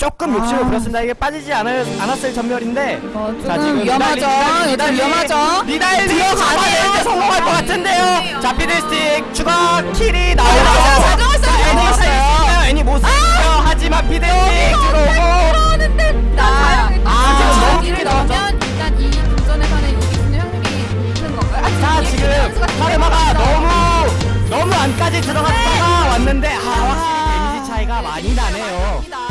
조금 아. 욕심을 아. 부렸습니다. 이게 빠지지 않을, 않았을 전멸인데. 어, 자, 지금 위험하죠. 일단 위험하죠. 니달리 들어가네요. 성공할 것 같은데요. 자, 피드스틱 추가 킬이 어, 나오고 사정했어요. 애니 못살요 애니 못살요 아! 하지만 피드스틱 들어오고. 아, 너무 넣으면 일단 이 도전에서는 있는 확률이 있는 건가요? 자, 지금 카르마가 너무 너무 안까지 들어갔다가 네. 왔는데 아, 확실히 데미지 차이가 많이 나네요. 많이 나.